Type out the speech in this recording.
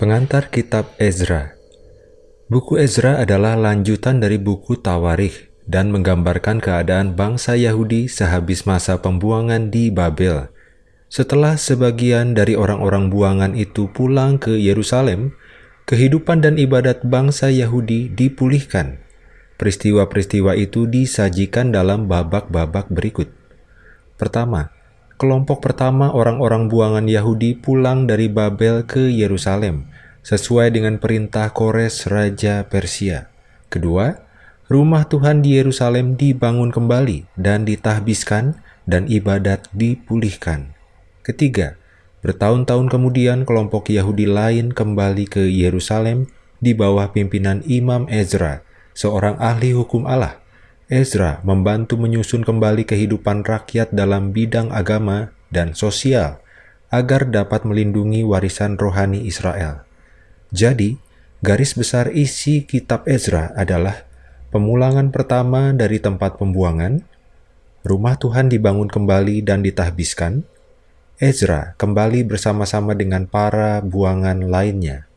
Pengantar Kitab Ezra Buku Ezra adalah lanjutan dari buku Tawarikh dan menggambarkan keadaan bangsa Yahudi sehabis masa pembuangan di Babel. Setelah sebagian dari orang-orang buangan itu pulang ke Yerusalem, kehidupan dan ibadat bangsa Yahudi dipulihkan. Peristiwa-peristiwa itu disajikan dalam babak-babak berikut. Pertama, kelompok pertama orang-orang buangan Yahudi pulang dari Babel ke Yerusalem sesuai dengan perintah Kores Raja Persia. Kedua, rumah Tuhan di Yerusalem dibangun kembali dan ditahbiskan dan ibadat dipulihkan. Ketiga, bertahun-tahun kemudian kelompok Yahudi lain kembali ke Yerusalem di bawah pimpinan Imam Ezra, seorang ahli hukum Allah. Ezra membantu menyusun kembali kehidupan rakyat dalam bidang agama dan sosial agar dapat melindungi warisan rohani Israel. Jadi, garis besar isi kitab Ezra adalah pemulangan pertama dari tempat pembuangan, rumah Tuhan dibangun kembali dan ditahbiskan, Ezra kembali bersama-sama dengan para buangan lainnya